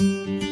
you